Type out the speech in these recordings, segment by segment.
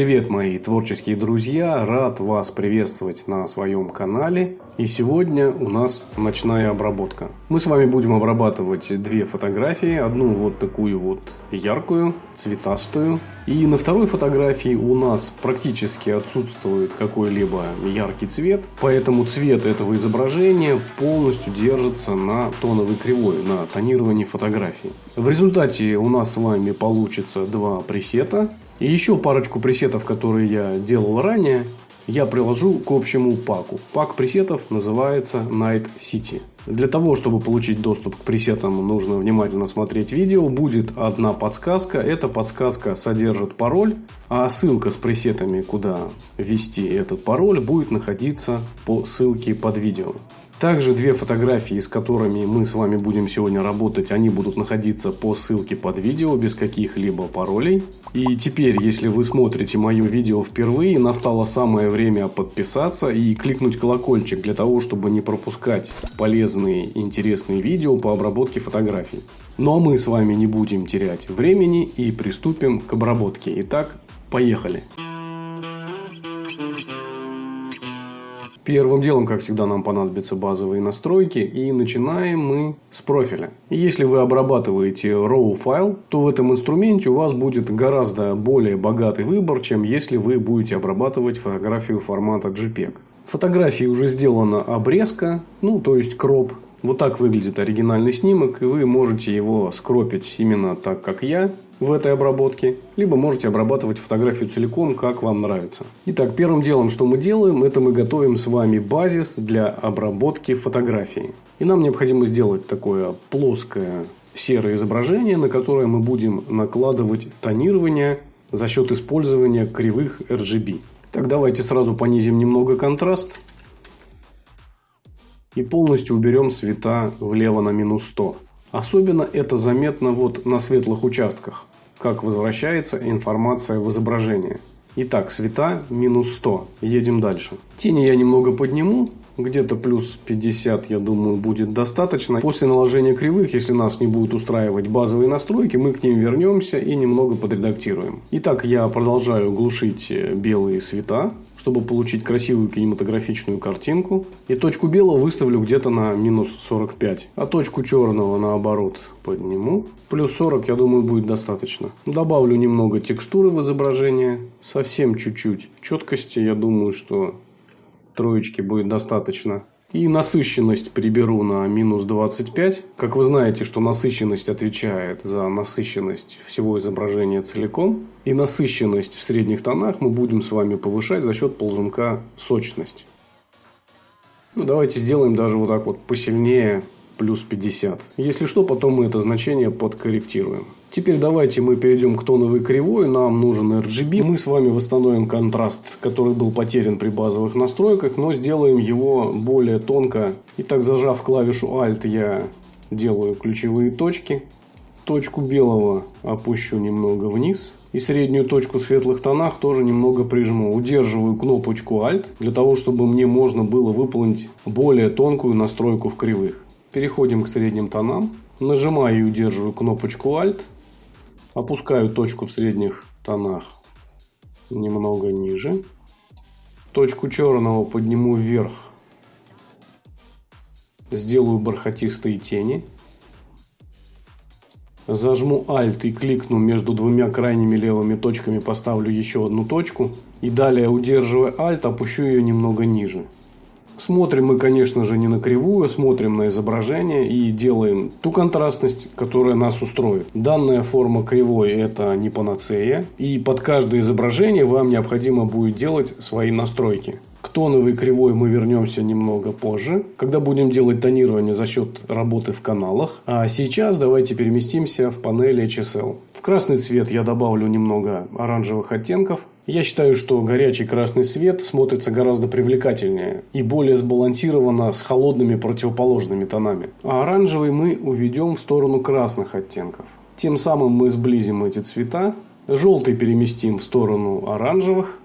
Привет, мои творческие друзья! Рад вас приветствовать на своем канале. И сегодня у нас ночная обработка. Мы с вами будем обрабатывать две фотографии. Одну вот такую вот яркую, цветастую. И на второй фотографии у нас практически отсутствует какой-либо яркий цвет. Поэтому цвет этого изображения полностью держится на тоновой кривой, на тонировании фотографии. В результате у нас с вами получится два пресета. И еще парочку пресетов, которые я делал ранее, я приложу к общему паку. Пак пресетов называется Night City. Для того, чтобы получить доступ к пресетам, нужно внимательно смотреть видео. Будет одна подсказка. Эта подсказка содержит пароль, а ссылка с пресетами, куда ввести этот пароль, будет находиться по ссылке под видео. Также две фотографии, с которыми мы с вами будем сегодня работать, они будут находиться по ссылке под видео, без каких-либо паролей. И теперь, если вы смотрите мое видео впервые, настало самое время подписаться и кликнуть колокольчик для того, чтобы не пропускать полезные интересные видео по обработке фотографий. Ну а мы с вами не будем терять времени и приступим к обработке. Итак, поехали! Первым делом, как всегда, нам понадобятся базовые настройки. И начинаем мы с профиля. Если вы обрабатываете RAW файл, то в этом инструменте у вас будет гораздо более богатый выбор, чем если вы будете обрабатывать фотографию формата JPEG. Фотографии уже сделана обрезка, ну то есть кроп. Вот так выглядит оригинальный снимок, и вы можете его скропить именно так, как я в этой обработке, либо можете обрабатывать фотографию целиком, как вам нравится. Итак, первым делом, что мы делаем, это мы готовим с вами базис для обработки фотографии. И нам необходимо сделать такое плоское серое изображение, на которое мы будем накладывать тонирование за счет использования кривых RGB. Так, давайте сразу понизим немного контраст. И полностью уберем цвета влево на минус 100. Особенно это заметно вот на светлых участках, как возвращается информация в изображение. Итак, цвета минус 100. Едем дальше. Тени я немного подниму. Где-то плюс 50, я думаю, будет достаточно. После наложения кривых, если нас не будут устраивать базовые настройки, мы к ним вернемся и немного подредактируем. Итак, я продолжаю глушить белые цвета чтобы получить красивую кинематографичную картинку. И точку белого выставлю где-то на минус 45. А точку черного наоборот подниму. Плюс 40, я думаю, будет достаточно. Добавлю немного текстуры в изображение. Совсем чуть-чуть четкости. Я думаю, что троечки будет достаточно. И насыщенность приберу на минус 25. Как вы знаете, что насыщенность отвечает за насыщенность всего изображения целиком. И насыщенность в средних тонах мы будем с вами повышать за счет ползунка сочность. Ну, давайте сделаем даже вот так вот посильнее плюс 50. Если что, потом мы это значение подкорректируем. Теперь давайте мы перейдем к тоновой кривой. Нам нужен RGB. Мы с вами восстановим контраст, который был потерян при базовых настройках, но сделаем его более тонко. Итак, зажав клавишу Alt, я делаю ключевые точки. Точку белого опущу немного вниз. И среднюю точку в светлых тонах тоже немного прижму. Удерживаю кнопочку Alt, для того, чтобы мне можно было выполнить более тонкую настройку в кривых. Переходим к средним тонам. Нажимаю и удерживаю кнопочку Alt. Опускаю точку в средних тонах немного ниже. Точку черного подниму вверх. Сделаю бархатистые тени. Зажму Alt и кликну между двумя крайними левыми точками, поставлю еще одну точку. И далее, удерживая Alt, опущу ее немного ниже. Смотрим мы, конечно же, не на кривую, смотрим на изображение и делаем ту контрастность, которая нас устроит. Данная форма кривой – это не панацея. И под каждое изображение вам необходимо будет делать свои настройки. К тоновой кривой мы вернемся немного позже, когда будем делать тонирование за счет работы в каналах. А сейчас давайте переместимся в панель HSL. В красный цвет я добавлю немного оранжевых оттенков. Я считаю, что горячий красный цвет смотрится гораздо привлекательнее и более сбалансированно с холодными противоположными тонами. А оранжевый мы уведем в сторону красных оттенков. Тем самым мы сблизим эти цвета. Желтый переместим в сторону оранжевых.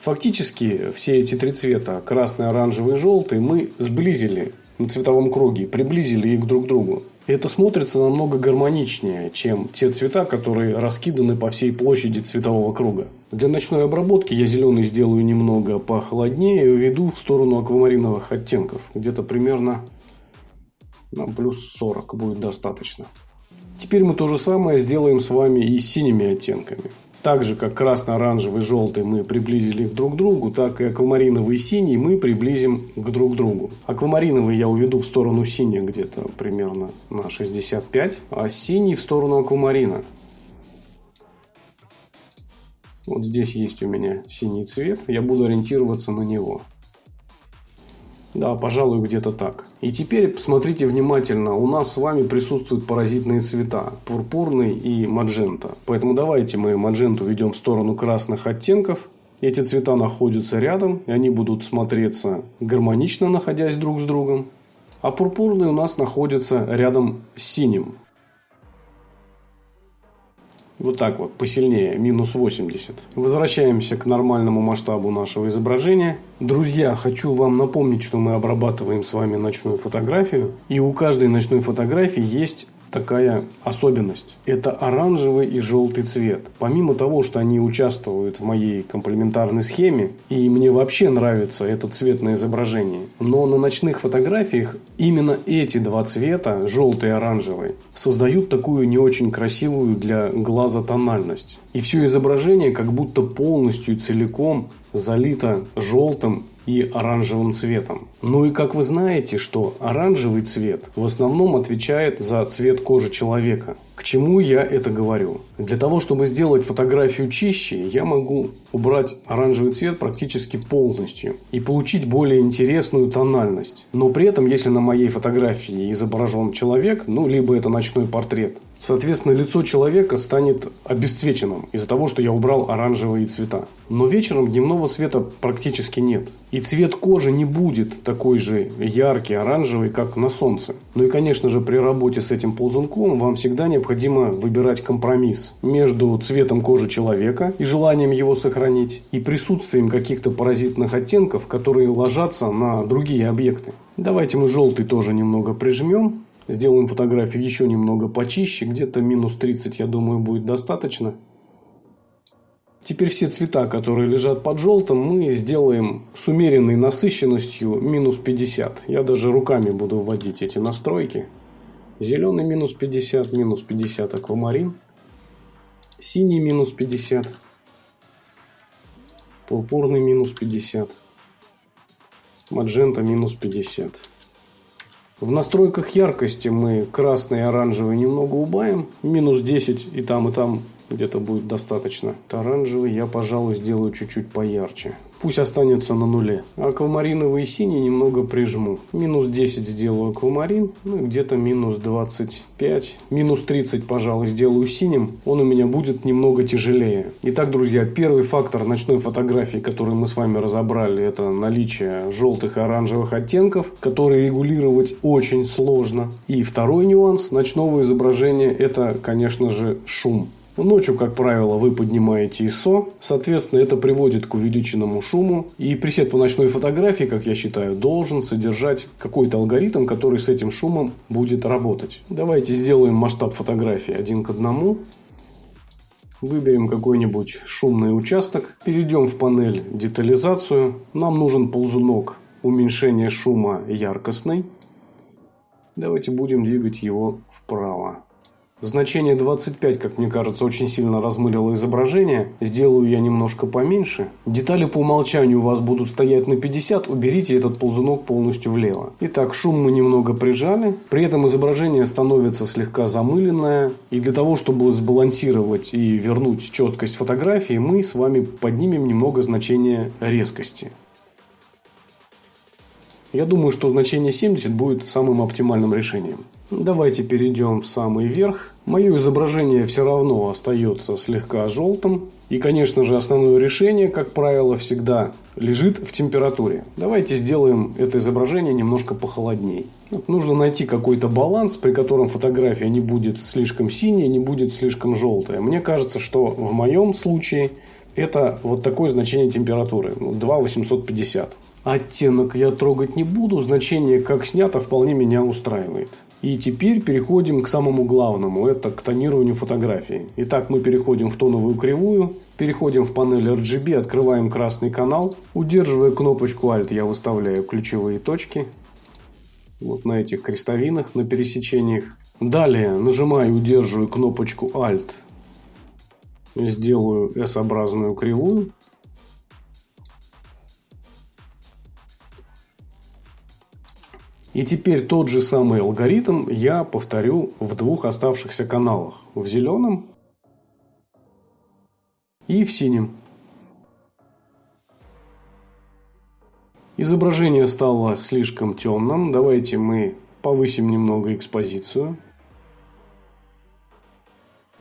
Фактически все эти три цвета, красный, оранжевый желтый, мы сблизили на цветовом круге, приблизили их друг к другу. Это смотрится намного гармоничнее, чем те цвета, которые раскиданы по всей площади цветового круга. Для ночной обработки я зеленый сделаю немного похолоднее и уведу в сторону аквамариновых оттенков. Где-то примерно на плюс 40 будет достаточно. Теперь мы то же самое сделаем с вами и с синими оттенками. Так же, как красно-оранжевый желтый мы приблизили друг к другу, так и аквамариновый и синий мы приблизим к друг другу. Аквамариновый я уведу в сторону синих где-то примерно на 65, а синий в сторону аквамарина. Вот здесь есть у меня синий цвет, я буду ориентироваться на него. Да, пожалуй, где-то так. И теперь посмотрите внимательно. У нас с вами присутствуют паразитные цвета. Пурпурный и маджента. Поэтому давайте мы мадженту ведем в сторону красных оттенков. Эти цвета находятся рядом. И они будут смотреться гармонично, находясь друг с другом. А пурпурный у нас находится рядом с синим. Вот так вот, посильнее, минус 80. Возвращаемся к нормальному масштабу нашего изображения. Друзья, хочу вам напомнить, что мы обрабатываем с вами ночную фотографию. И у каждой ночной фотографии есть такая особенность. Это оранжевый и желтый цвет. Помимо того, что они участвуют в моей комплементарной схеме, и мне вообще нравится этот цвет на изображении, но на ночных фотографиях именно эти два цвета, желтый и оранжевый, создают такую не очень красивую для глаза тональность. И все изображение как будто полностью и целиком залито желтым и оранжевым цветом. Ну и как вы знаете, что оранжевый цвет в основном отвечает за цвет кожи человека. К чему я это говорю? Для того, чтобы сделать фотографию чище, я могу убрать оранжевый цвет практически полностью и получить более интересную тональность. Но при этом, если на моей фотографии изображен человек, ну, либо это ночной портрет, Соответственно, лицо человека станет обесцвеченным из-за того, что я убрал оранжевые цвета. Но вечером дневного света практически нет. И цвет кожи не будет такой же яркий, оранжевый, как на солнце. Ну и, конечно же, при работе с этим ползунком вам всегда необходимо выбирать компромисс между цветом кожи человека и желанием его сохранить, и присутствием каких-то паразитных оттенков, которые ложатся на другие объекты. Давайте мы желтый тоже немного прижмем. Сделаем фотографию еще немного почище. Где-то минус 30, я думаю, будет достаточно. Теперь все цвета, которые лежат под желтым, мы сделаем с умеренной насыщенностью минус 50. Я даже руками буду вводить эти настройки. Зеленый минус 50, минус 50 аквамарин. Синий минус 50. Пурпурный минус 50. Маджента минус 50. В настройках яркости мы красный и оранжевый немного убавим. Минус 10 и там, и там где-то будет достаточно. Оранжевый я, пожалуй, сделаю чуть-чуть поярче. Пусть останется на нуле. Аквамариновый и синий немного прижму. Минус 10 сделаю аквамарин. Ну где-то минус 25. Минус 30, пожалуй, сделаю синим. Он у меня будет немного тяжелее. Итак, друзья, первый фактор ночной фотографии, который мы с вами разобрали, это наличие желтых и оранжевых оттенков, которые регулировать очень сложно. И второй нюанс ночного изображения, это, конечно же, шум. Ночью, как правило, вы поднимаете ISO, соответственно, это приводит к увеличенному шуму. И пресет по ночной фотографии, как я считаю, должен содержать какой-то алгоритм, который с этим шумом будет работать. Давайте сделаем масштаб фотографии один к одному. Выберем какой-нибудь шумный участок. Перейдем в панель детализацию. Нам нужен ползунок уменьшения шума яркостный. Давайте будем двигать его вправо. Значение 25, как мне кажется, очень сильно размылило изображение. Сделаю я немножко поменьше. Детали по умолчанию у вас будут стоять на 50. Уберите этот ползунок полностью влево. Итак, шум мы немного прижали. При этом изображение становится слегка замыленное. И для того, чтобы сбалансировать и вернуть четкость фотографии, мы с вами поднимем немного значение резкости. Я думаю, что значение 70 будет самым оптимальным решением. Давайте перейдем в самый верх. Мое изображение все равно остается слегка желтым. И, конечно же, основное решение, как правило, всегда лежит в температуре. Давайте сделаем это изображение немножко похолодней. Нужно найти какой-то баланс, при котором фотография не будет слишком синяя, не будет слишком желтая. Мне кажется, что в моем случае это вот такое значение температуры. 2,850. Оттенок я трогать не буду. Значение как снято вполне меня устраивает. И теперь переходим к самому главному, это к тонированию фотографии. Итак, мы переходим в тоновую кривую, переходим в панель RGB, открываем красный канал. Удерживая кнопочку Alt, я выставляю ключевые точки. Вот на этих крестовинах, на пересечениях. Далее нажимаю и удерживаю кнопочку Alt. Сделаю S-образную кривую. И теперь тот же самый алгоритм я повторю в двух оставшихся каналах. В зеленом и в синем. Изображение стало слишком темным. Давайте мы повысим немного экспозицию.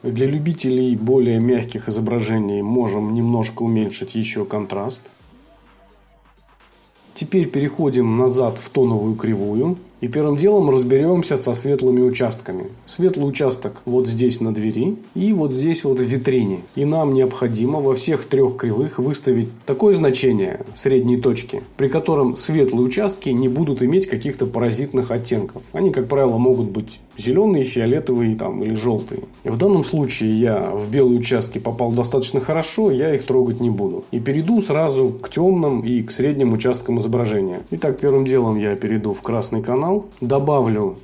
Для любителей более мягких изображений можем немножко уменьшить еще контраст. Теперь переходим назад в тоновую кривую. И первым делом разберемся со светлыми участками. Светлый участок вот здесь на двери и вот здесь вот в витрине. И нам необходимо во всех трех кривых выставить такое значение средней точки, при котором светлые участки не будут иметь каких-то паразитных оттенков. Они, как правило, могут быть зеленые, фиолетовые там, или желтые. В данном случае я в белые участки попал достаточно хорошо, я их трогать не буду. И перейду сразу к темным и к средним участкам изображения. Итак, первым делом я перейду в красный канал канал. Добавлю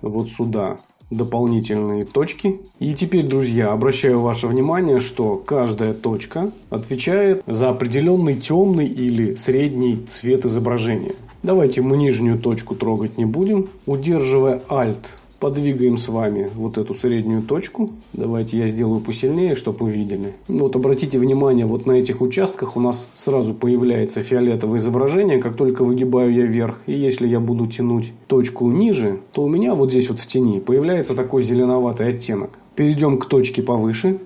вот сюда дополнительные точки. И теперь, друзья, обращаю ваше внимание, что каждая точка отвечает за определенный темный или средний цвет изображения. Давайте мы нижнюю точку трогать не будем. Удерживая Alt подвигаем с вами вот эту среднюю точку. Давайте я сделаю посильнее, чтобы вы видели. Вот обратите внимание, вот на этих участках у нас сразу появляется фиолетовое изображение, как только выгибаю я вверх. И если я буду тянуть точку ниже, то у меня вот здесь вот в тени появляется такой зеленоватый оттенок. Перейдем к точке повыше.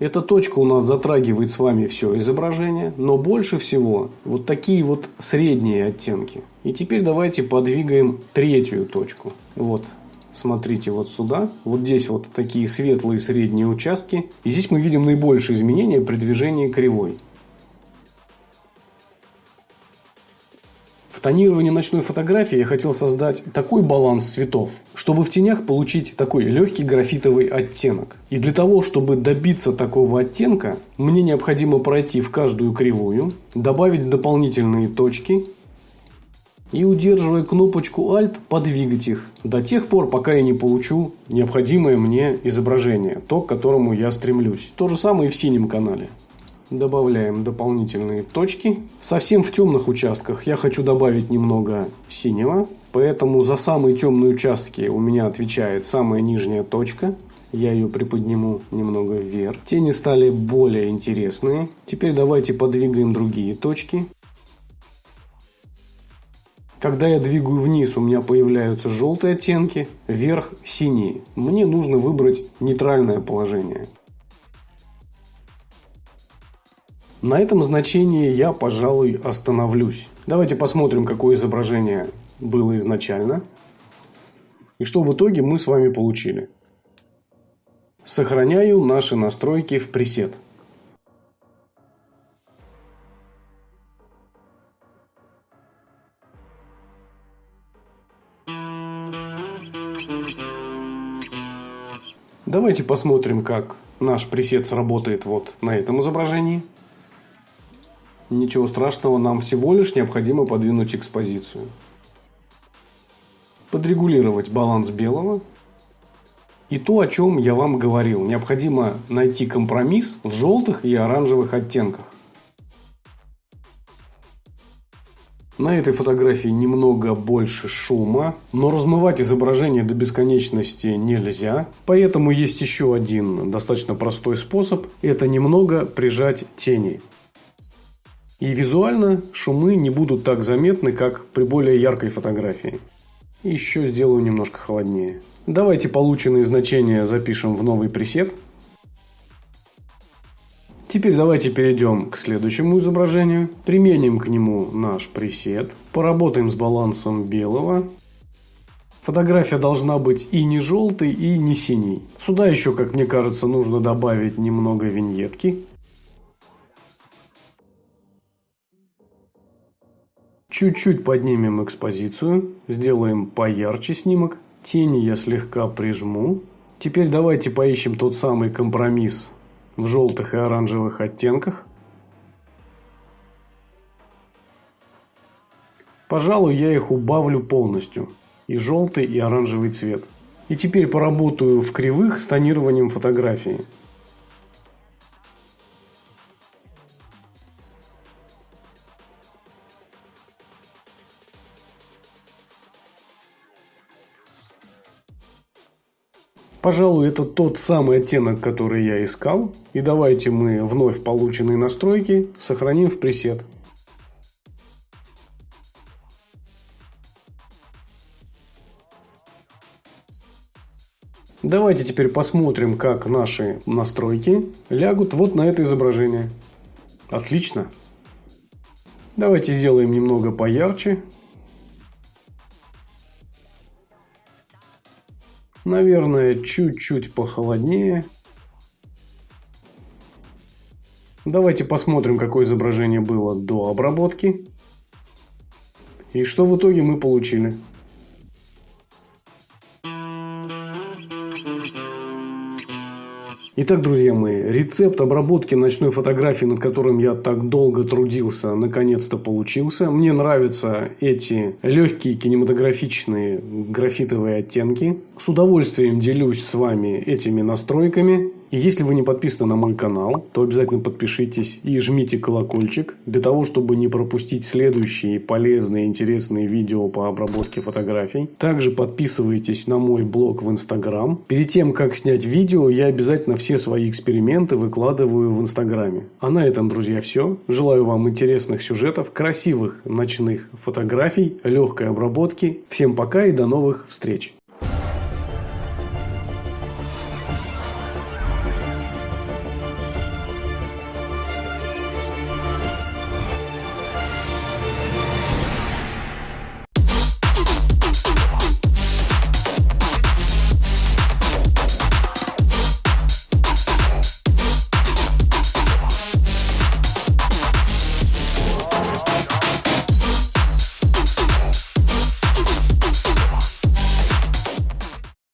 Эта точка у нас затрагивает с вами все изображение, но больше всего вот такие вот средние оттенки. И теперь давайте подвигаем третью точку. Вот, смотрите вот сюда. Вот здесь вот такие светлые средние участки. И здесь мы видим наибольшие изменения при движении кривой. В тонировании ночной фотографии я хотел создать такой баланс цветов, чтобы в тенях получить такой легкий графитовый оттенок. И для того, чтобы добиться такого оттенка, мне необходимо пройти в каждую кривую, добавить дополнительные точки и, удерживая кнопочку Alt, подвигать их до тех пор, пока я не получу необходимое мне изображение, то, к которому я стремлюсь. То же самое и в синем канале. Добавляем дополнительные точки. Совсем в темных участках я хочу добавить немного синего. Поэтому за самые темные участки у меня отвечает самая нижняя точка. Я ее приподниму немного вверх. Тени стали более интересные. Теперь давайте подвигаем другие точки. Когда я двигаю вниз, у меня появляются желтые оттенки, вверх синие. Мне нужно выбрать нейтральное положение. На этом значении я, пожалуй, остановлюсь. Давайте посмотрим, какое изображение было изначально. И что в итоге мы с вами получили. Сохраняю наши настройки в пресет. Давайте посмотрим, как наш пресет сработает вот на этом изображении. Ничего страшного, нам всего лишь необходимо подвинуть экспозицию. Подрегулировать баланс белого. И то, о чем я вам говорил. Необходимо найти компромисс в желтых и оранжевых оттенках. На этой фотографии немного больше шума, но размывать изображение до бесконечности нельзя. Поэтому есть еще один достаточно простой способ. Это немного прижать тени. И визуально шумы не будут так заметны, как при более яркой фотографии. Еще сделаю немножко холоднее. Давайте полученные значения запишем в новый пресет. Теперь давайте перейдем к следующему изображению. Применим к нему наш пресет. Поработаем с балансом белого. Фотография должна быть и не желтой, и не синей. Сюда еще, как мне кажется, нужно добавить немного виньетки. Чуть-чуть поднимем экспозицию. Сделаем поярче снимок. Тени я слегка прижму. Теперь давайте поищем тот самый компромисс в желтых и оранжевых оттенках. Пожалуй, я их убавлю полностью. И желтый, и оранжевый цвет. И теперь поработаю в кривых с тонированием фотографии. Пожалуй, это тот самый оттенок, который я искал. И давайте мы вновь полученные настройки сохраним в пресет. Давайте теперь посмотрим, как наши настройки лягут вот на это изображение. Отлично. Давайте сделаем немного поярче. Наверное, чуть-чуть похолоднее. Давайте посмотрим, какое изображение было до обработки. И что в итоге мы получили. Итак, друзья мои, рецепт обработки ночной фотографии, над которым я так долго трудился, наконец-то получился. Мне нравятся эти легкие кинематографичные графитовые оттенки. С удовольствием делюсь с вами этими настройками. И если вы не подписаны на мой канал, то обязательно подпишитесь и жмите колокольчик, для того, чтобы не пропустить следующие полезные, интересные видео по обработке фотографий. Также подписывайтесь на мой блог в Инстаграм. Перед тем, как снять видео, я обязательно все свои эксперименты выкладываю в Инстаграме. А на этом, друзья, все. Желаю вам интересных сюжетов, красивых ночных фотографий, легкой обработки. Всем пока и до новых встреч!